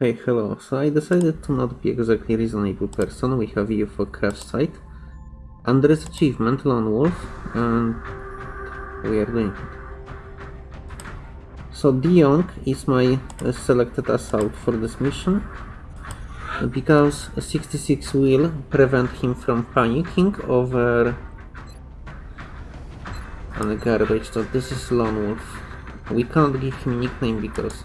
Hey, hello. So I decided to not be exactly reasonable person. We have you for crash site. Is achievement, Lone Wolf, and we are doing it. So Diong is my uh, selected assault for this mission because 66 will prevent him from panicking over on the garbage. So this is Lone Wolf. We can't give him nickname because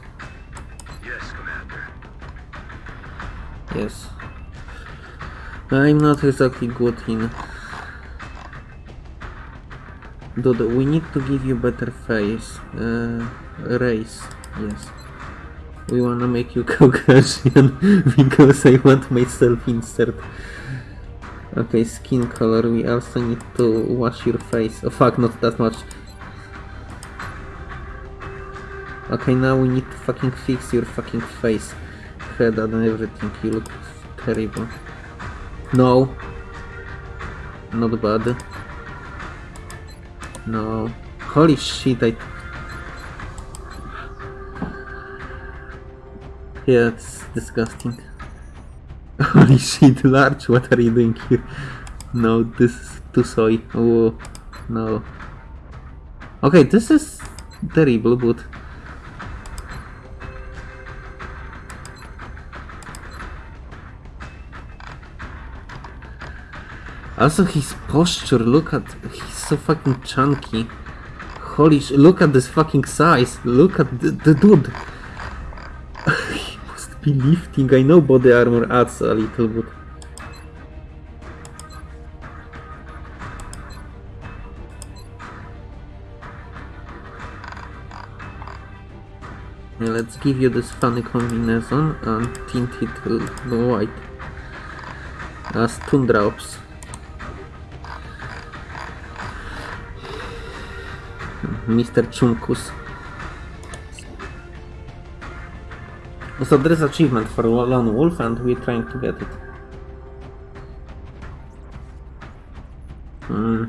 yes, I'm not exactly good in. Dude, we need to give you better face. Uh, race, yes. We wanna make you Caucasian because I want myself insert. Okay, skin color. We also need to wash your face. Oh fuck, not that much. Okay, now we need to fucking fix your fucking face, head and everything. he looks terrible. No. Not bad. No. Holy shit, I... Yeah, it's disgusting. Holy shit, Large, what are you doing here? No, this is too soy. Oh, no. Okay, this is terrible, but... Also his posture, look at... He's so fucking chunky. Holy sh... Look at this fucking size. Look at the, the dude. he must be lifting. I know body armor adds a little bit. Let's give you this funny combination and tint it white. As tundra ops. Mr. Chunkus. So there is achievement for Lone Wolf and we're trying to get it. Hmm.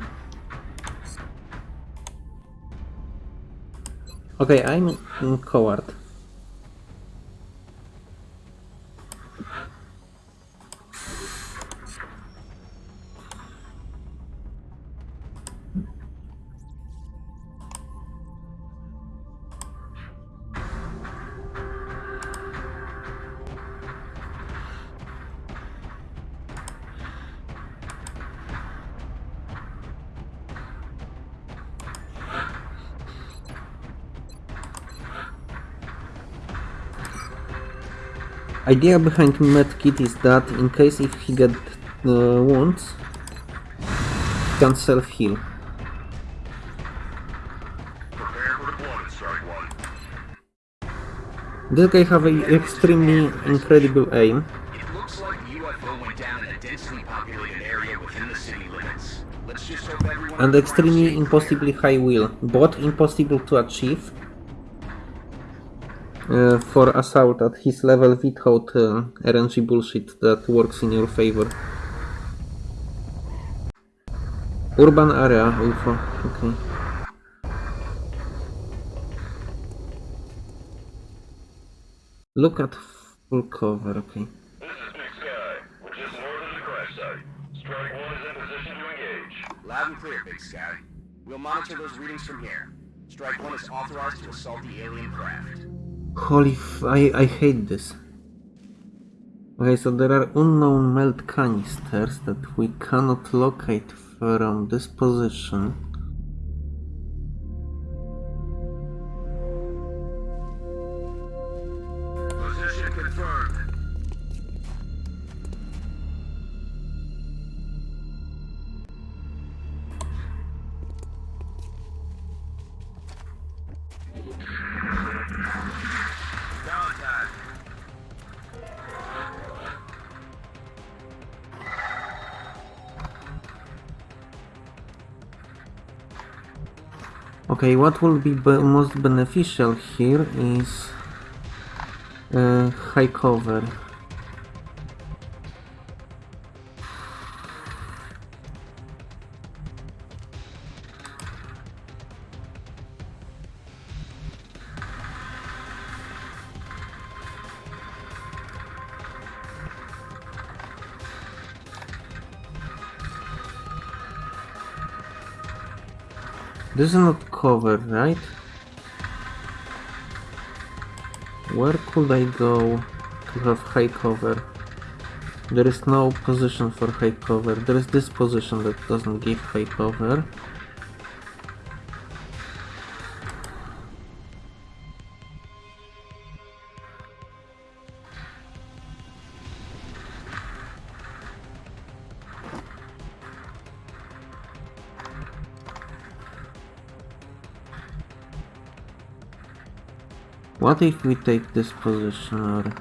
Okay, I'm coward. Idea behind medkit is that in case if he get uh, wounds, he can self heal. Prepare for deployment, Strike One. This guy have a extremely incredible aim. It looks like the UFO went down in a densely populated area within the city limits. Let's just hope everyone... and extremely impossibly high will. Both impossible to achieve uh, for assault at his level without uh, RNG bullshit that works in your favor. Urban area, UFO. Okay. Look at full cover, okay. This is Big Sky. We're just north of the crash site. Strike One is in position to engage. Loud and clear, Big Sky. We'll monitor those readings from here. Strike One is authorized to assault the alien craft. Holy I, I hate this. Okay, so there are unknown Meld canisters that we cannot locate from this. Position Okay, what will be, most beneficial here is uh, high cover. This is not cover, right? Where could I go to have high cover? There is no position for high cover. There is this position that doesn't give high cover. What if we take this position.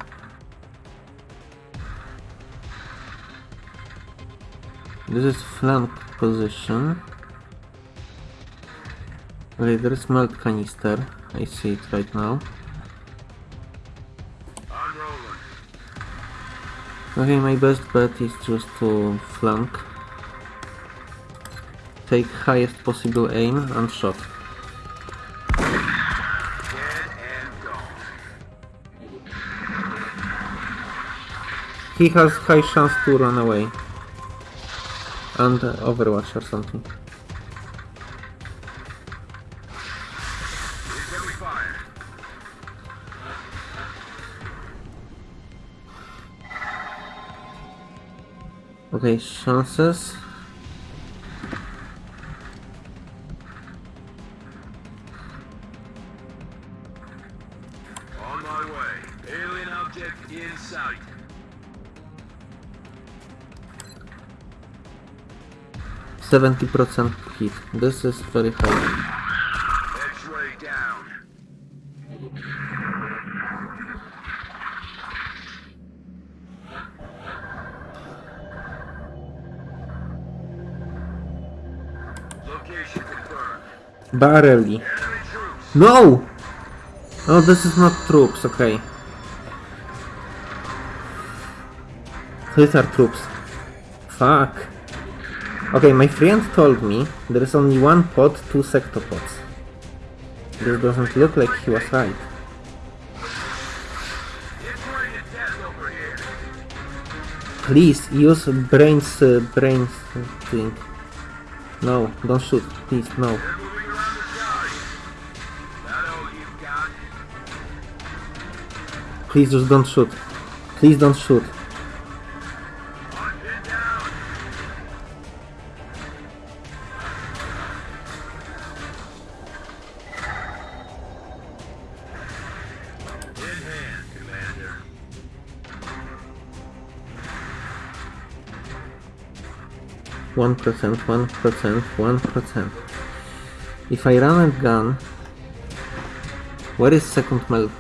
This is flank position. Okay, there is Meld canister. I see it right now. Okay, my best bet is just to flank. Take highest possible aim and shot. He has high chance to run away. And overwatch or something. Okay, chances. 70% hit. This is very high. Barely. No! Oh, this is not troops, okay. These are troops. Fuck. Okay, my friend told me there is only one pod, two sectopods. This doesn't look like he was right. Please use brains, uh, brains thing. No, don't shoot. Please, no. Please just don't shoot. Please don't shoot. 1%, 1%, 1%. If I run and gun... Where is second Meld?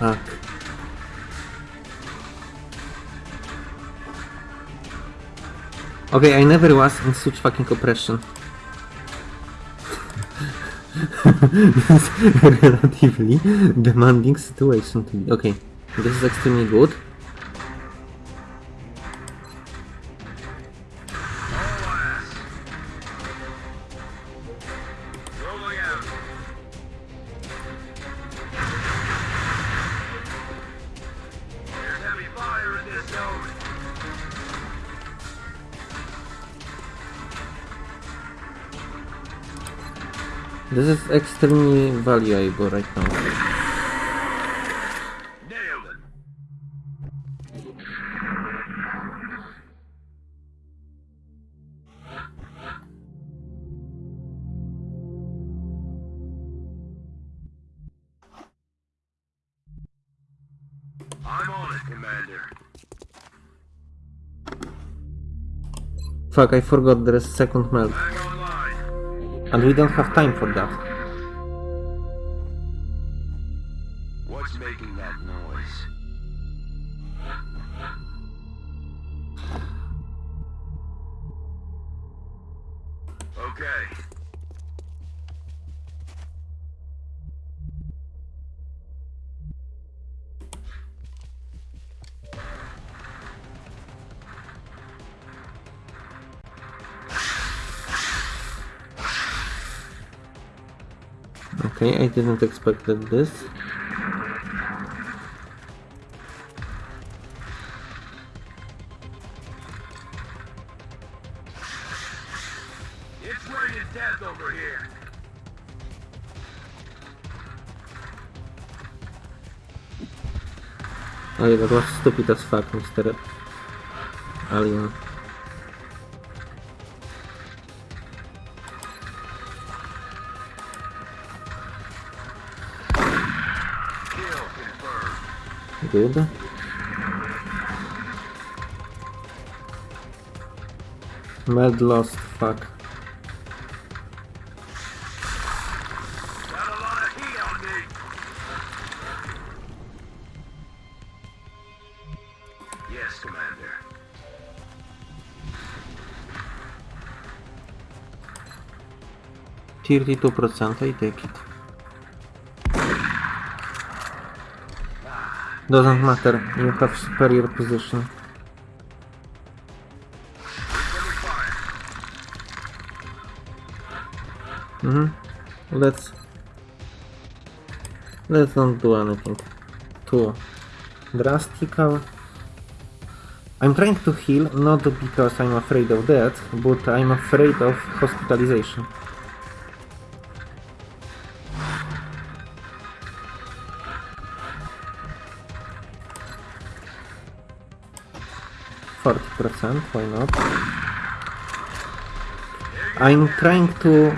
Ah, Okay, I never was in such fucking oppression. That's a relatively demanding situation to be. Okay, this is extremely good. This is extremely valuable right now. Fuck, I forgot there is second melt. And we don't have time for that. What's making that noise? Okay, I didn't expect this. It's raining death over here. Oh yeah, that was stupid as fuck, Mr. Alien. Good. Mad lost, fuck. Got a lot of heat on me. Yes, Commander. Thirty-two percent, I take it. Doesn't matter, you have superior position. Mm-hmm. Let's let's not do anything too drastical. I'm trying to heal not because I'm afraid of death, but I'm afraid of hospitalization. Forty percent, why not? I'm trying to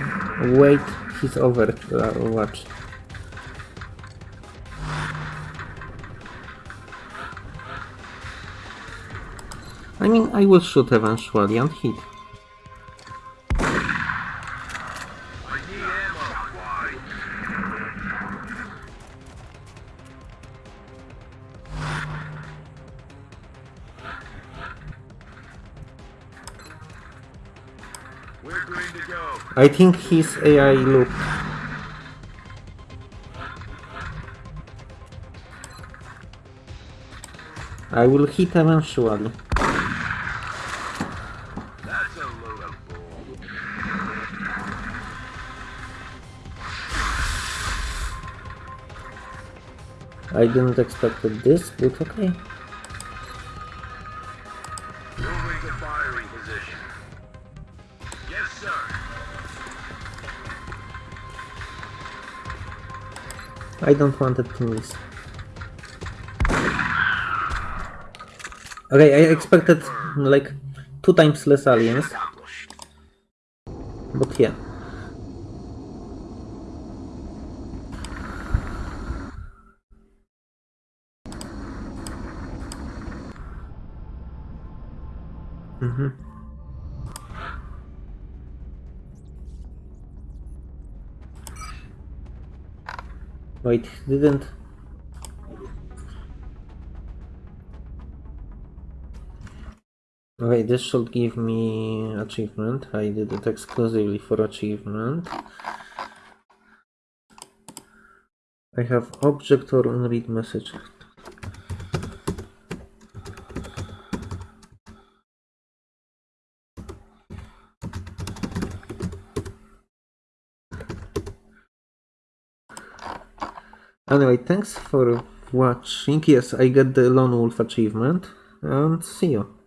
wait his overwatch. I mean, I will shoot eventually and hit. I think his AI look. I will hit eventually. I didn't expect this, but okay. I don't want it to miss. Okay, I expected like two times less aliens, but yeah. Mm-hmm. Wait, didn't. Okay, this should give me achievement. I did it exclusively for achievement. I have object or unread message. Anyway, thanks for watching. Yes, I get the Lone Wolf achievement, and see you.